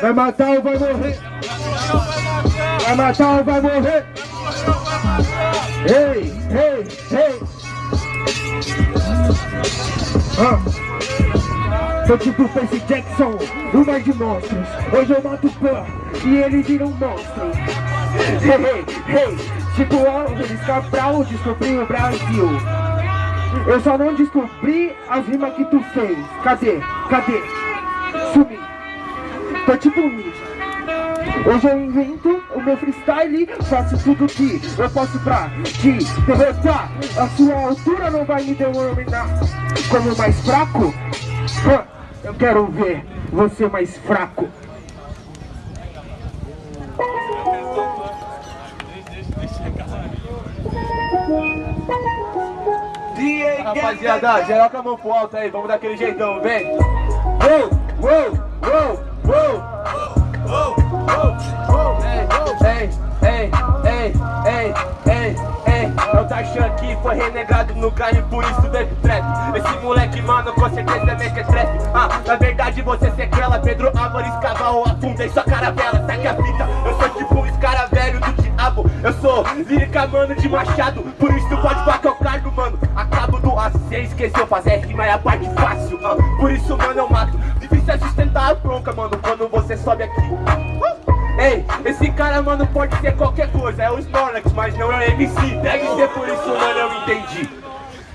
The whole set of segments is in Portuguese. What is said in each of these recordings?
Vai matar ou vai morrer? Vai matar ou vai morrer? Ei, ei, ei! Ah. Sou tipo Percy Jackson, o mar de monstros Hoje eu mato o Pan e ele vira um monstro hey, hey Tipo Álvares Cabral, descobri o Brasil Eu só não descobri as rimas que tu fez Cadê? Cadê? Sumi Tô tipo ninja. Hoje eu invento o meu freestyle Faço tudo que eu posso pra te derrotar. A sua altura não vai me denominar como mais fraco. Eu quero ver você mais fraco. Rapaziada, geral com a mão pro alto aí, vamos daquele jeitão, vem! Uou, uou, uou, aqui, foi renegado no carne, por isso deve trap Esse moleque, mano, com certeza é mequetrefe Ah, na verdade você sequela Pedro Álvares, cavalo, afunda em sua caravela Saque a fita, eu sou tipo um escaravelho do diabo Eu sou lírica, mano, de machado Por isso pode falar que eu cargo, mano Acabo do A, cê esqueceu, fazer rima é a parte fácil ah, Por isso, mano, eu mato É sustentar a bronca, mano, quando você sobe aqui. Uh! Ei, esse cara, mano, pode ser qualquer coisa. É o Snorlax, mas não é o MC Deve ser por isso, mano, eu entendi.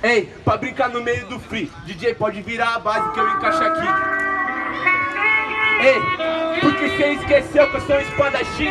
Ei, pra brincar no meio do free DJ pode virar a base que eu encaixo aqui. Ei, porque cê esqueceu que eu sou um espadachim?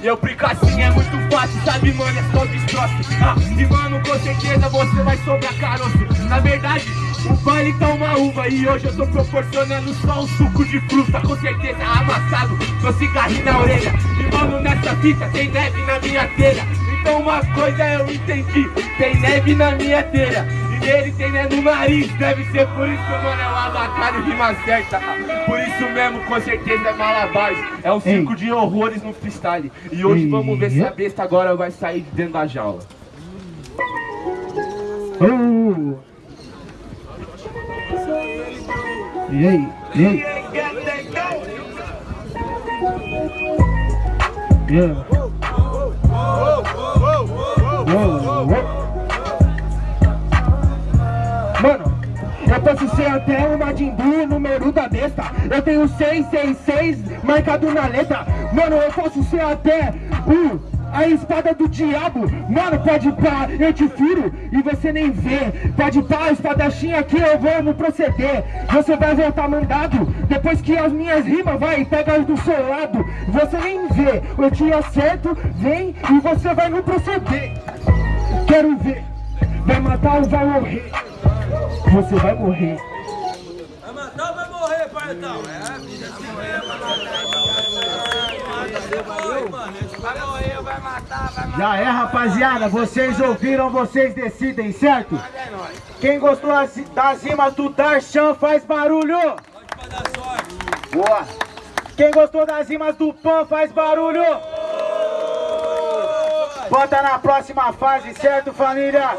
E eu brinco assim é muito fácil, sabe mano, é só destroço. Ah, E mano, com certeza você vai sobrar caroço. Na verdade, o baile tá uma uva E hoje eu tô proporcionando só um suco de fruta Com certeza amassado, com cigarrinho na orelha E mano, nessa fita tem neve na minha telha Então uma coisa eu entendi, tem neve na minha telha ele tem né, no nariz Deve ser por isso, mano, é o avatar e rima certa Por isso mesmo, com certeza é malabares É um circo Ei. de horrores no freestyle E hoje Ei. vamos ver se a besta agora vai sair de dentro da jaula uh. E aí? E aí? Yeah. posso ser até o Majin Buu, número da besta Eu tenho 666 marcado na letra Mano, eu posso ser até o a espada do diabo Mano, pode pá, eu te furo e você nem vê Pode pá, a espadachim aqui eu vou no proceder Você vai voltar mandado Depois que as minhas rimas vai pega do seu lado Você nem vê, eu te acerto, vem e você vai no proceder Quero ver, vai matar ou vai morrer você vai morrer. Vai matar ou vai morrer, paizão? É, vida assim mesmo. Já é, rapaziada. Vocês ouviram, vocês decidem, certo? Quem gostou das rimas do Tarshan faz barulho. Boa. Quem gostou das rimas do Pan faz barulho. Bota na próxima fase, certo, família?